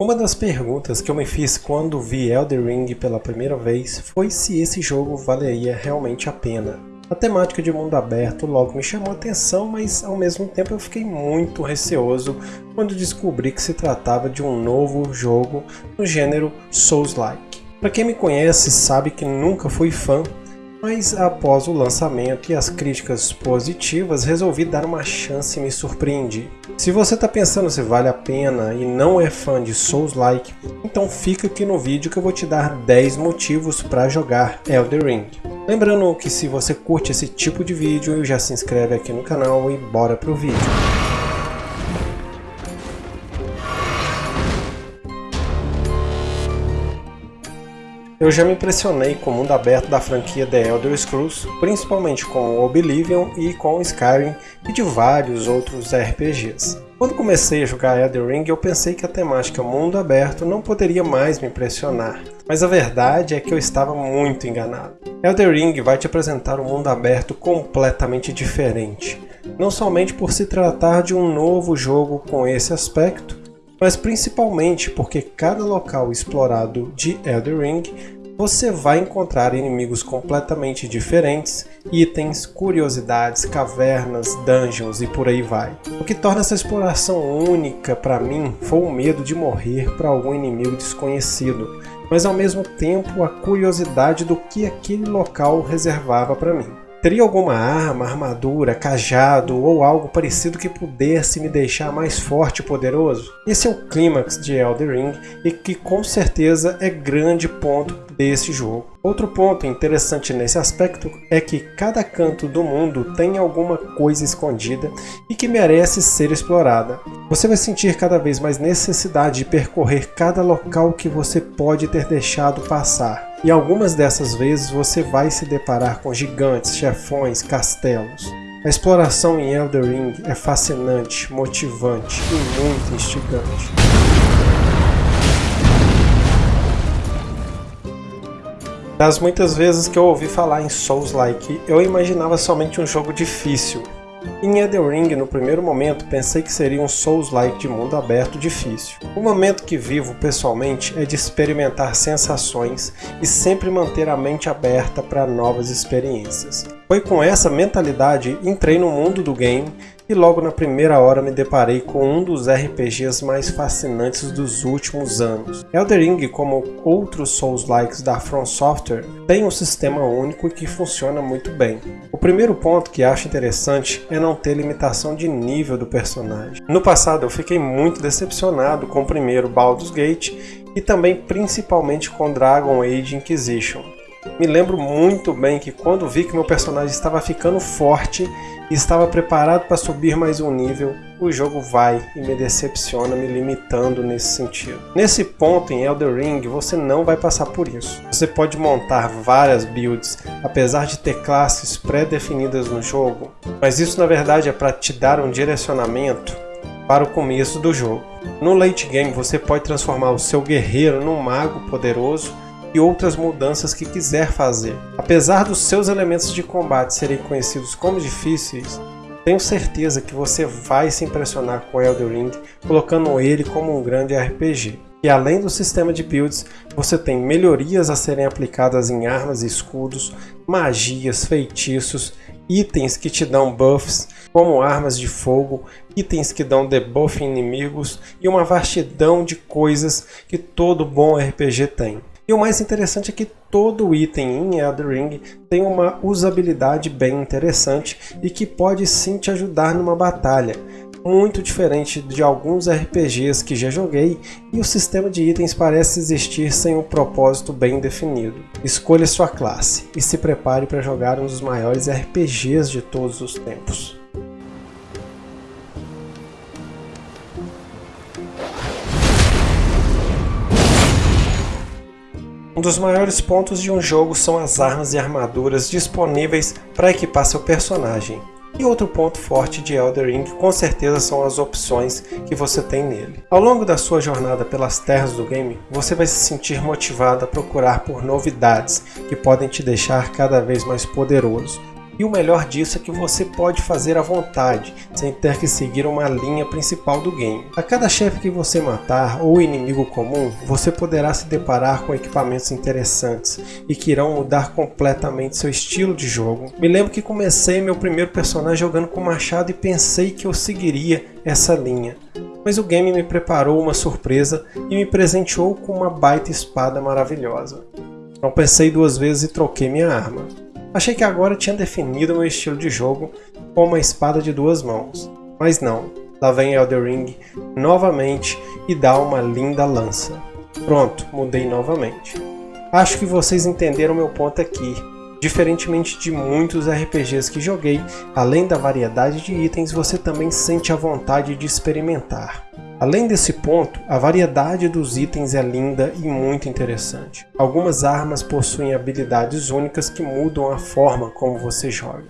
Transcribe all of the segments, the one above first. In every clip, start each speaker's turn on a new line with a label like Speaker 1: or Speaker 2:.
Speaker 1: Uma das perguntas que eu me fiz quando vi Elden Ring pela primeira vez foi se esse jogo valeria realmente a pena. A temática de mundo aberto logo me chamou a atenção, mas ao mesmo tempo eu fiquei muito receoso quando descobri que se tratava de um novo jogo no gênero Souls-like. Para quem me conhece sabe que nunca fui fã mas após o lançamento e as críticas positivas, resolvi dar uma chance e me surpreendi. Se você está pensando se vale a pena e não é fã de Souls-like, então fica aqui no vídeo que eu vou te dar 10 motivos para jogar Elden Ring. Lembrando que se você curte esse tipo de vídeo, já se inscreve aqui no canal e bora pro vídeo. Eu já me impressionei com o mundo aberto da franquia The Elder Scrolls, principalmente com Oblivion e com Skyrim e de vários outros RPGs. Quando comecei a jogar Elden Ring, eu pensei que a temática mundo aberto não poderia mais me impressionar, mas a verdade é que eu estava muito enganado. Elden Ring vai te apresentar um mundo aberto completamente diferente, não somente por se tratar de um novo jogo com esse aspecto, mas principalmente porque cada local explorado de Elden Ring você vai encontrar inimigos completamente diferentes, itens, curiosidades, cavernas, dungeons e por aí vai. O que torna essa exploração única para mim foi o medo de morrer para algum inimigo desconhecido, mas ao mesmo tempo a curiosidade do que aquele local reservava para mim. Teria alguma arma, armadura, cajado ou algo parecido que pudesse me deixar mais forte e poderoso? Esse é o clímax de Elden Ring e que com certeza é grande ponto desse jogo. Outro ponto interessante nesse aspecto é que cada canto do mundo tem alguma coisa escondida e que merece ser explorada. Você vai sentir cada vez mais necessidade de percorrer cada local que você pode ter deixado passar. E algumas dessas vezes você vai se deparar com gigantes, chefões, castelos. A exploração em Elder Ring é fascinante, motivante e muito instigante. Das muitas vezes que eu ouvi falar em Souls-like, eu imaginava somente um jogo difícil, em Elden Ring, no primeiro momento, pensei que seria um Souls-like de mundo aberto difícil. O momento que vivo pessoalmente é de experimentar sensações e sempre manter a mente aberta para novas experiências. Foi com essa mentalidade entrei no mundo do game e logo na primeira hora me deparei com um dos RPGs mais fascinantes dos últimos anos. Elden Ring, como outros Souls-likes da From Software, tem um sistema único que funciona muito bem. O primeiro ponto que acho interessante é não ter limitação de nível do personagem. No passado eu fiquei muito decepcionado com o primeiro Baldur's Gate e também principalmente com Dragon Age Inquisition. Me lembro muito bem que quando vi que meu personagem estava ficando forte e estava preparado para subir mais um nível, o jogo vai e me decepciona me limitando nesse sentido. Nesse ponto em Elder Ring você não vai passar por isso. Você pode montar várias builds, apesar de ter classes pré-definidas no jogo, mas isso na verdade é para te dar um direcionamento para o começo do jogo. No late game você pode transformar o seu guerreiro num mago poderoso e outras mudanças que quiser fazer. Apesar dos seus elementos de combate serem conhecidos como difíceis, tenho certeza que você vai se impressionar com Elden Ring, colocando ele como um grande RPG. E além do sistema de builds, você tem melhorias a serem aplicadas em armas e escudos, magias, feitiços, itens que te dão buffs, como armas de fogo, itens que dão debuff em inimigos e uma vastidão de coisas que todo bom RPG tem. E o mais interessante é que todo item em Elden Ring tem uma usabilidade bem interessante e que pode sim te ajudar numa batalha. Muito diferente de alguns RPGs que já joguei e o sistema de itens parece existir sem um propósito bem definido. Escolha sua classe e se prepare para jogar um dos maiores RPGs de todos os tempos. Um dos maiores pontos de um jogo são as armas e armaduras disponíveis para equipar seu personagem. E outro ponto forte de Elder Ring com certeza são as opções que você tem nele. Ao longo da sua jornada pelas terras do game, você vai se sentir motivado a procurar por novidades que podem te deixar cada vez mais poderoso. E o melhor disso é que você pode fazer à vontade, sem ter que seguir uma linha principal do game. A cada chefe que você matar ou inimigo comum, você poderá se deparar com equipamentos interessantes e que irão mudar completamente seu estilo de jogo. Me lembro que comecei meu primeiro personagem jogando com machado e pensei que eu seguiria essa linha. Mas o game me preparou uma surpresa e me presenteou com uma baita espada maravilhosa. Não pensei duas vezes e troquei minha arma. Achei que agora tinha definido meu estilo de jogo com uma espada de duas mãos. Mas não, lá vem Elder Ring novamente e dá uma linda lança. Pronto, mudei novamente. Acho que vocês entenderam meu ponto aqui. Diferentemente de muitos RPGs que joguei, além da variedade de itens, você também sente a vontade de experimentar. Além desse ponto, a variedade dos itens é linda e muito interessante. Algumas armas possuem habilidades únicas que mudam a forma como você joga.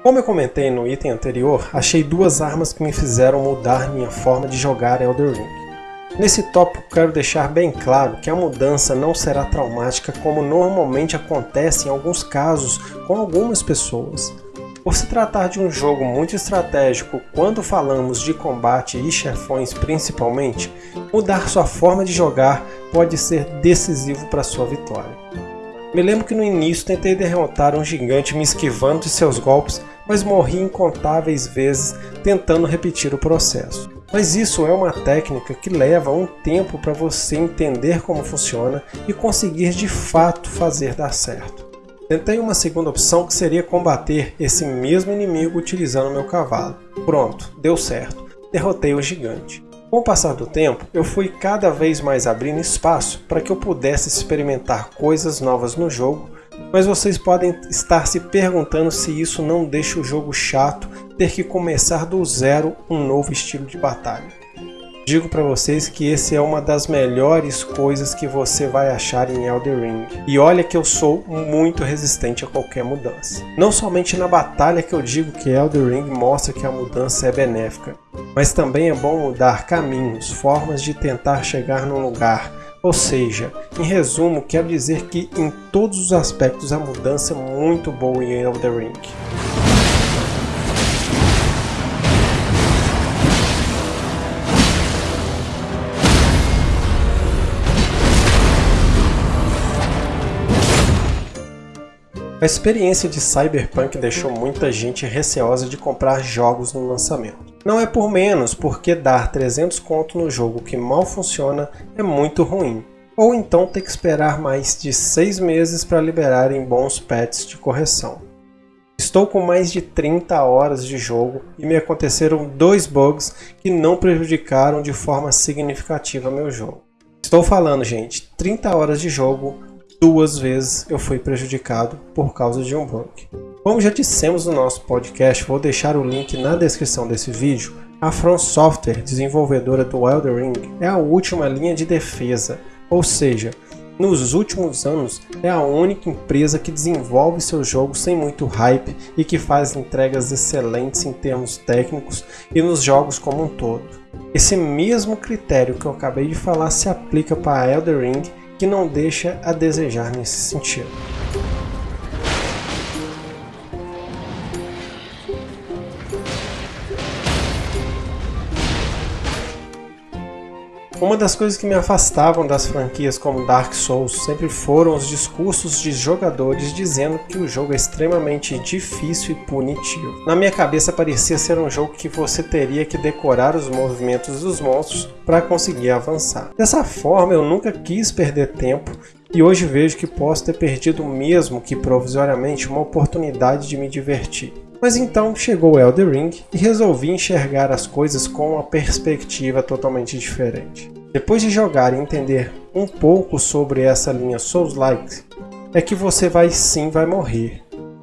Speaker 1: Como eu comentei no item anterior, achei duas armas que me fizeram mudar minha forma de jogar Elder Ring. Nesse tópico quero deixar bem claro que a mudança não será traumática como normalmente acontece em alguns casos com algumas pessoas. Por se tratar de um jogo muito estratégico quando falamos de combate e chefões principalmente, mudar sua forma de jogar pode ser decisivo para sua vitória. Me lembro que no início tentei derrotar um gigante me esquivando de seus golpes, mas morri incontáveis vezes tentando repetir o processo. Mas isso é uma técnica que leva um tempo para você entender como funciona e conseguir de fato fazer dar certo. Tentei uma segunda opção que seria combater esse mesmo inimigo utilizando meu cavalo. Pronto, deu certo. Derrotei o gigante. Com o passar do tempo, eu fui cada vez mais abrindo espaço para que eu pudesse experimentar coisas novas no jogo mas vocês podem estar se perguntando se isso não deixa o jogo chato ter que começar do zero um novo estilo de batalha. Digo para vocês que esse é uma das melhores coisas que você vai achar em Elder Ring. E olha que eu sou muito resistente a qualquer mudança. Não somente na batalha que eu digo que Elder Ring mostra que a mudança é benéfica, mas também é bom mudar caminhos, formas de tentar chegar num lugar, ou seja, em resumo, quero dizer que em todos os aspectos a mudança é muito boa em Elder Ring. A experiência de Cyberpunk deixou muita gente receosa de comprar jogos no lançamento. Não é por menos, porque dar 300 conto no jogo que mal funciona é muito ruim. Ou então ter que esperar mais de 6 meses para liberarem bons patches de correção. Estou com mais de 30 horas de jogo e me aconteceram dois bugs que não prejudicaram de forma significativa meu jogo. Estou falando, gente, 30 horas de jogo, duas vezes eu fui prejudicado por causa de um bug. Como já dissemos no nosso podcast, vou deixar o link na descrição desse vídeo. A From Software, desenvolvedora do Elder Ring, é a última linha de defesa, ou seja, nos últimos anos é a única empresa que desenvolve seus jogos sem muito hype e que faz entregas excelentes em termos técnicos e nos jogos como um todo. Esse mesmo critério que eu acabei de falar se aplica para Elder Ring que não deixa a desejar nesse sentido. Uma das coisas que me afastavam das franquias como Dark Souls sempre foram os discursos de jogadores dizendo que o jogo é extremamente difícil e punitivo. Na minha cabeça parecia ser um jogo que você teria que decorar os movimentos dos monstros para conseguir avançar. Dessa forma eu nunca quis perder tempo e hoje vejo que posso ter perdido mesmo que provisoriamente uma oportunidade de me divertir. Mas então chegou Elder Ring e resolvi enxergar as coisas com uma perspectiva totalmente diferente. Depois de jogar e entender um pouco sobre essa linha Souls-like, é que você vai sim vai morrer.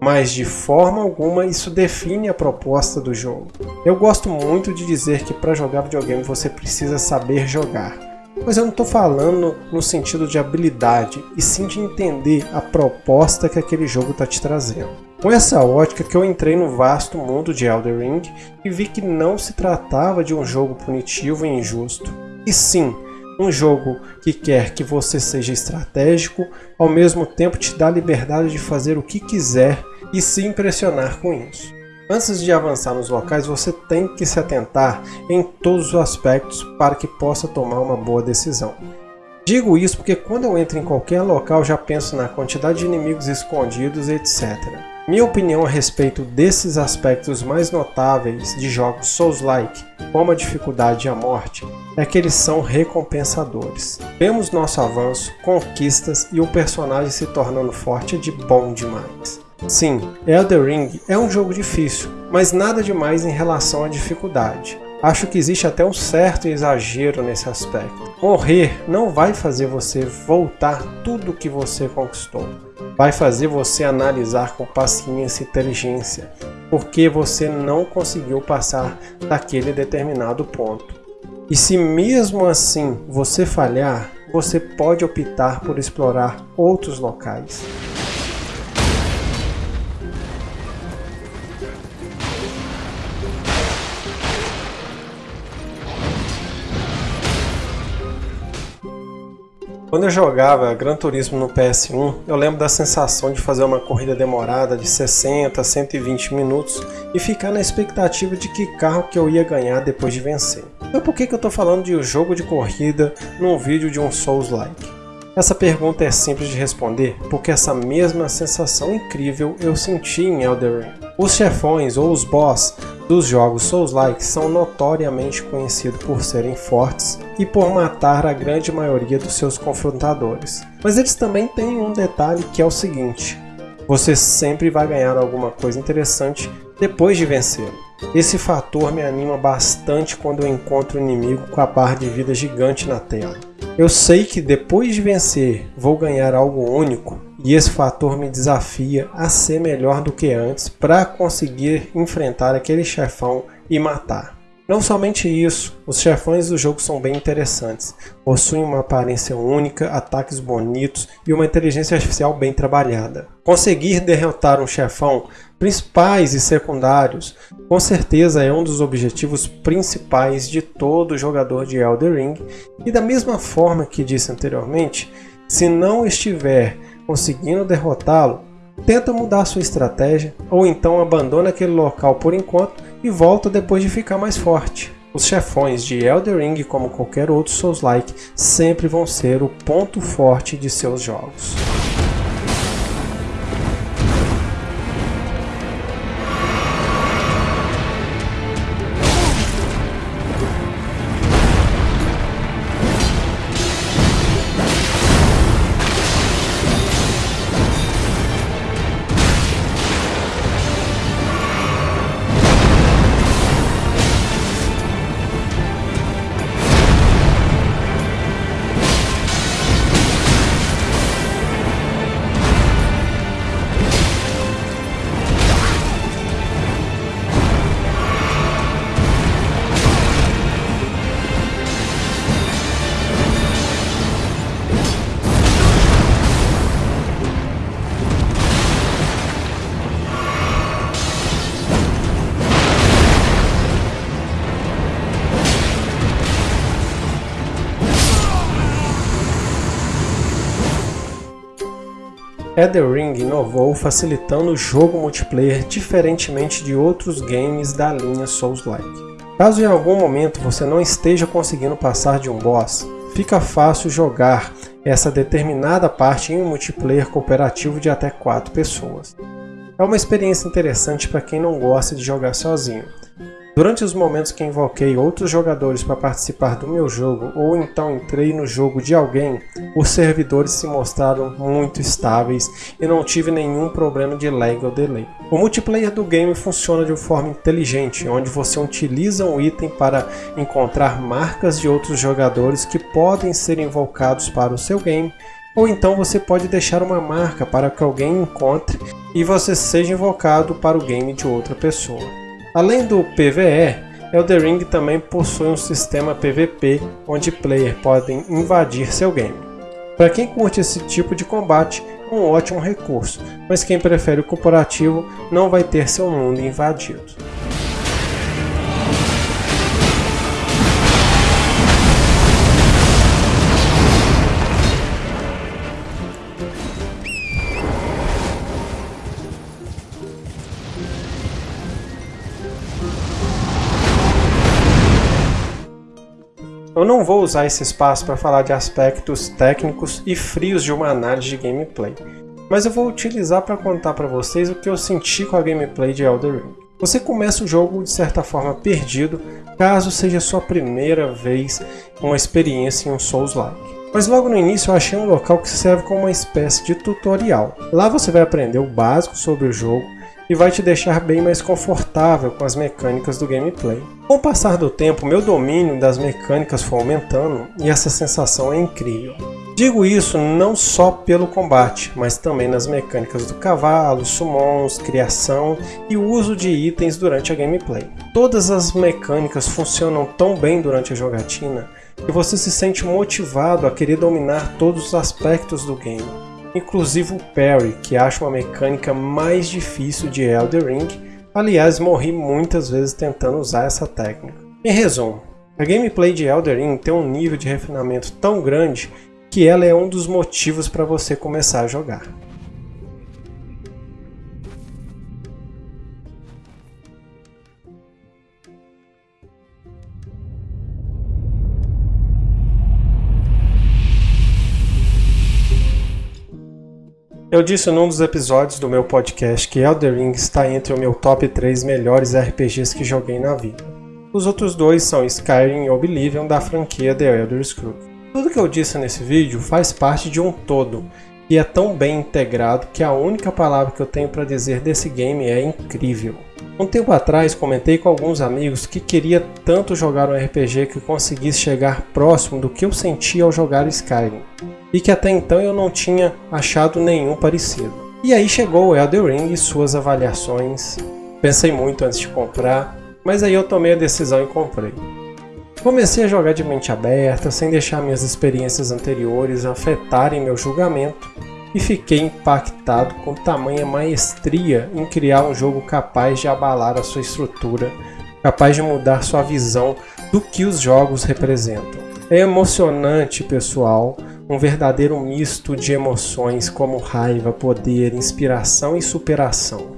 Speaker 1: Mas de forma alguma isso define a proposta do jogo. Eu gosto muito de dizer que para jogar videogame você precisa saber jogar. Mas eu não estou falando no sentido de habilidade, e sim de entender a proposta que aquele jogo está te trazendo. Com essa ótica que eu entrei no vasto mundo de Elden Ring e vi que não se tratava de um jogo punitivo e injusto, e sim, um jogo que quer que você seja estratégico, ao mesmo tempo te dá liberdade de fazer o que quiser e se impressionar com isso. Antes de avançar nos locais, você tem que se atentar em todos os aspectos para que possa tomar uma boa decisão. Digo isso porque quando eu entro em qualquer local já penso na quantidade de inimigos escondidos, etc. Minha opinião a respeito desses aspectos mais notáveis de jogos Souls-like, como a dificuldade e a morte, é que eles são recompensadores. Vemos nosso avanço, conquistas e o personagem se tornando forte de bom demais. Sim, Elder Ring é um jogo difícil, mas nada demais em relação à dificuldade. Acho que existe até um certo exagero nesse aspecto. Morrer não vai fazer você voltar tudo que você conquistou. Vai fazer você analisar com paciência e inteligência, porque você não conseguiu passar daquele determinado ponto. E se mesmo assim você falhar, você pode optar por explorar outros locais. Quando eu jogava Gran Turismo no PS1, eu lembro da sensação de fazer uma corrida demorada de 60 a 120 minutos e ficar na expectativa de que carro que eu ia ganhar depois de vencer. Então por que, que eu estou falando de um jogo de corrida num vídeo de um Souls-like? Essa pergunta é simples de responder porque essa mesma sensação incrível eu senti em Elden Ring. Os chefões ou os boss dos jogos Souls-like são notoriamente conhecidos por serem fortes e por matar a grande maioria dos seus confrontadores. Mas eles também têm um detalhe que é o seguinte, você sempre vai ganhar alguma coisa interessante depois de vencê-lo. Esse fator me anima bastante quando eu encontro um inimigo com a barra de vida gigante na tela. Eu sei que depois de vencer vou ganhar algo único e esse fator me desafia a ser melhor do que antes para conseguir enfrentar aquele chefão e matar. Não somente isso, os chefões do jogo são bem interessantes, possuem uma aparência única, ataques bonitos e uma inteligência artificial bem trabalhada. Conseguir derrotar um chefão, principais e secundários, com certeza é um dos objetivos principais de todo jogador de Elder Ring, e da mesma forma que disse anteriormente, se não estiver conseguindo derrotá-lo, tenta mudar sua estratégia ou então abandona aquele local por enquanto e volta depois de ficar mais forte. Os chefões de Elder Ring, como qualquer outro Souls-like, sempre vão ser o ponto forte de seus jogos. Elden Ring inovou facilitando o jogo multiplayer diferentemente de outros games da linha Souls-like. Caso em algum momento você não esteja conseguindo passar de um boss, fica fácil jogar essa determinada parte em um multiplayer cooperativo de até 4 pessoas. É uma experiência interessante para quem não gosta de jogar sozinho, Durante os momentos que invoquei outros jogadores para participar do meu jogo ou então entrei no jogo de alguém, os servidores se mostraram muito estáveis e não tive nenhum problema de lag ou delay. O multiplayer do game funciona de forma inteligente, onde você utiliza um item para encontrar marcas de outros jogadores que podem ser invocados para o seu game ou então você pode deixar uma marca para que alguém encontre e você seja invocado para o game de outra pessoa. Além do PvE, Elden Ring também possui um sistema PvP onde players podem invadir seu game. Para quem curte esse tipo de combate, um ótimo recurso, mas quem prefere o corporativo não vai ter seu mundo invadido. Eu não vou usar esse espaço para falar de aspectos técnicos e frios de uma análise de gameplay, mas eu vou utilizar para contar para vocês o que eu senti com a gameplay de Elder Ring. Você começa o jogo de certa forma perdido, caso seja sua primeira vez uma experiência em um Souls-like. Mas logo no início eu achei um local que serve como uma espécie de tutorial. Lá você vai aprender o básico sobre o jogo, e vai te deixar bem mais confortável com as mecânicas do gameplay. Com o passar do tempo, meu domínio das mecânicas foi aumentando e essa sensação é incrível. Digo isso não só pelo combate, mas também nas mecânicas do cavalo, summons, criação e uso de itens durante a gameplay. Todas as mecânicas funcionam tão bem durante a jogatina que você se sente motivado a querer dominar todos os aspectos do game inclusive o Perry, que acha uma mecânica mais difícil de Elder Ring, aliás morri muitas vezes tentando usar essa técnica. Em resumo, a gameplay de Elder Ring tem um nível de refinamento tão grande que ela é um dos motivos para você começar a jogar. Eu disse num dos episódios do meu podcast que Elder Ring está entre o meu top 3 melhores RPGs que joguei na vida. Os outros dois são Skyrim e Oblivion da franquia The Elder Scrolls. Tudo que eu disse nesse vídeo faz parte de um todo, e é tão bem integrado que a única palavra que eu tenho para dizer desse game é incrível. Um tempo atrás comentei com alguns amigos que queria tanto jogar um RPG que conseguisse chegar próximo do que eu sentia ao jogar Skyrim e que até então eu não tinha achado nenhum parecido. E aí chegou o Elden Ring e suas avaliações. Pensei muito antes de comprar, mas aí eu tomei a decisão e comprei. Comecei a jogar de mente aberta, sem deixar minhas experiências anteriores afetarem meu julgamento, e fiquei impactado com tamanha maestria em criar um jogo capaz de abalar a sua estrutura, capaz de mudar sua visão do que os jogos representam. É emocionante, pessoal, um verdadeiro misto de emoções como raiva, poder, inspiração e superação.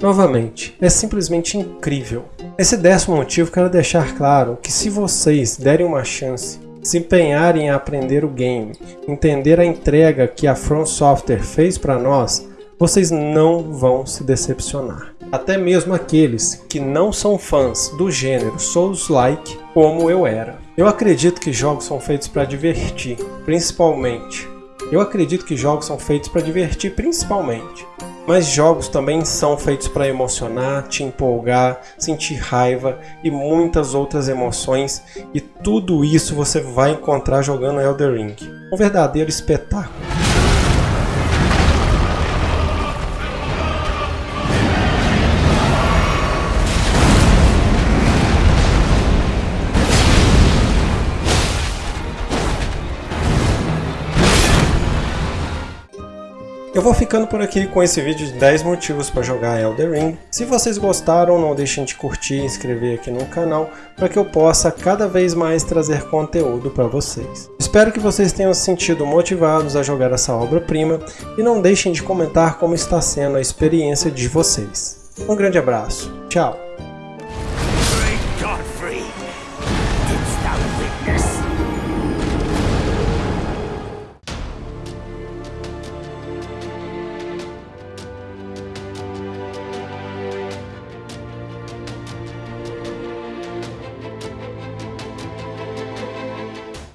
Speaker 1: Novamente, é simplesmente incrível. Esse décimo motivo quero deixar claro que se vocês derem uma chance, se empenharem em aprender o game, entender a entrega que a From Software fez para nós, vocês não vão se decepcionar. Até mesmo aqueles que não são fãs do gênero Souls-like como eu era. Eu acredito que jogos são feitos para divertir, principalmente. Eu acredito que jogos são feitos para divertir, principalmente. Mas jogos também são feitos para emocionar, te empolgar, sentir raiva e muitas outras emoções, e tudo isso você vai encontrar jogando Elder Ring. Um verdadeiro espetáculo. Eu vou ficando por aqui com esse vídeo de 10 motivos para jogar Elder Ring. Se vocês gostaram, não deixem de curtir e inscrever aqui no canal para que eu possa cada vez mais trazer conteúdo para vocês. Espero que vocês tenham se sentido motivados a jogar essa obra-prima e não deixem de comentar como está sendo a experiência de vocês. Um grande abraço, tchau!